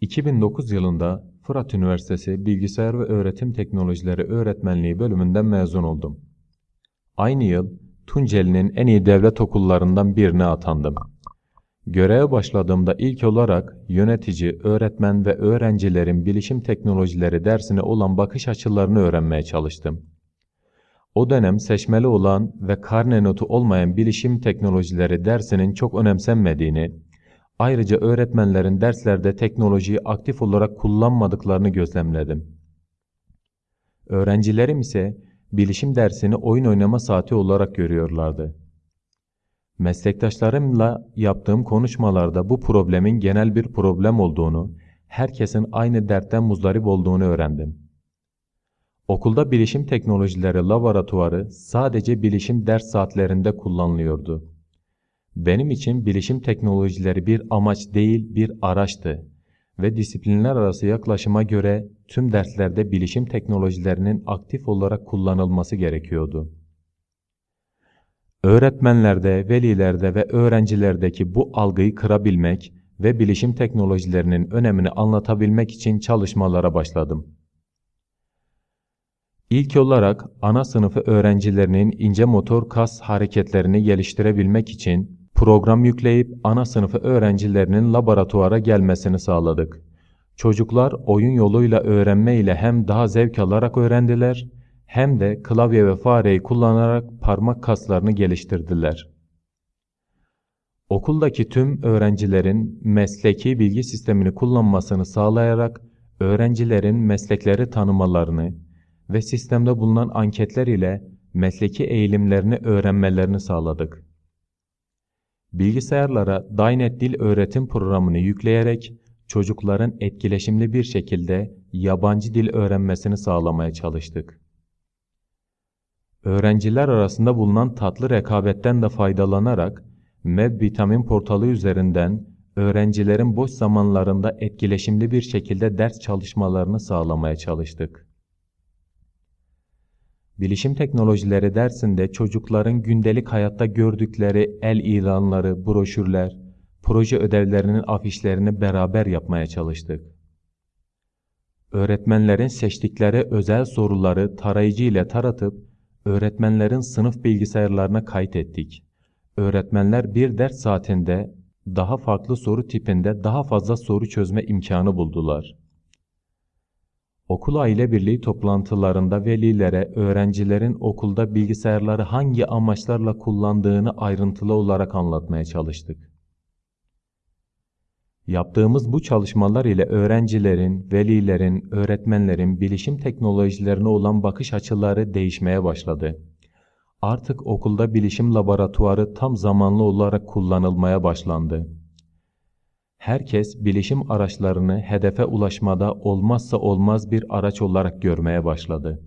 2009 yılında Fırat Üniversitesi Bilgisayar ve Öğretim Teknolojileri Öğretmenliği bölümünden mezun oldum. Aynı yıl Tunceli'nin en iyi devlet okullarından birine atandım. Göreve başladığımda ilk olarak yönetici, öğretmen ve öğrencilerin bilişim teknolojileri dersine olan bakış açılarını öğrenmeye çalıştım. O dönem seçmeli olan ve karne notu olmayan bilişim teknolojileri dersinin çok önemsenmediğini, ayrıca öğretmenlerin derslerde teknolojiyi aktif olarak kullanmadıklarını gözlemledim. Öğrencilerim ise bilişim dersini oyun oynama saati olarak görüyorlardı. Meslektaşlarımla yaptığım konuşmalarda bu problemin genel bir problem olduğunu, herkesin aynı dertten muzdarip olduğunu öğrendim. Okulda bilişim teknolojileri laboratuvarı sadece bilişim ders saatlerinde kullanılıyordu. Benim için bilişim teknolojileri bir amaç değil bir araçtı ve disiplinler arası yaklaşıma göre tüm derslerde bilişim teknolojilerinin aktif olarak kullanılması gerekiyordu. Öğretmenlerde, velilerde ve öğrencilerdeki bu algıyı kırabilmek ve bilişim teknolojilerinin önemini anlatabilmek için çalışmalara başladım. İlk olarak ana sınıfı öğrencilerinin ince motor kas hareketlerini geliştirebilmek için program yükleyip ana sınıfı öğrencilerinin laboratuvara gelmesini sağladık. Çocuklar oyun yoluyla öğrenme ile hem daha zevk alarak öğrendiler hem de klavye ve fareyi kullanarak parmak kaslarını geliştirdiler. Okuldaki tüm öğrencilerin mesleki bilgi sistemini kullanmasını sağlayarak öğrencilerin meslekleri tanımalarını ve sistemde bulunan anketler ile mesleki eğilimlerini öğrenmelerini sağladık. Bilgisayarlara Dynet Dil Öğretim Programı'nı yükleyerek çocukların etkileşimli bir şekilde yabancı dil öğrenmesini sağlamaya çalıştık. Öğrenciler arasında bulunan tatlı rekabetten de faydalanarak MEB Vitamin portalı üzerinden öğrencilerin boş zamanlarında etkileşimli bir şekilde ders çalışmalarını sağlamaya çalıştık. Bilişim teknolojileri dersinde çocukların gündelik hayatta gördükleri el ilanları, broşürler, proje ödevlerinin afişlerini beraber yapmaya çalıştık. Öğretmenlerin seçtikleri özel soruları tarayıcı ile taratıp öğretmenlerin sınıf bilgisayarlarına kaydettik. Öğretmenler bir ders saatinde daha farklı soru tipinde daha fazla soru çözme imkanı buldular. Okul aile birliği toplantılarında velilere öğrencilerin okulda bilgisayarları hangi amaçlarla kullandığını ayrıntılı olarak anlatmaya çalıştık. Yaptığımız bu çalışmalar ile öğrencilerin, velilerin, öğretmenlerin bilişim teknolojilerine olan bakış açıları değişmeye başladı. Artık okulda bilişim laboratuvarı tam zamanlı olarak kullanılmaya başlandı. Herkes bilişim araçlarını hedefe ulaşmada olmazsa olmaz bir araç olarak görmeye başladı.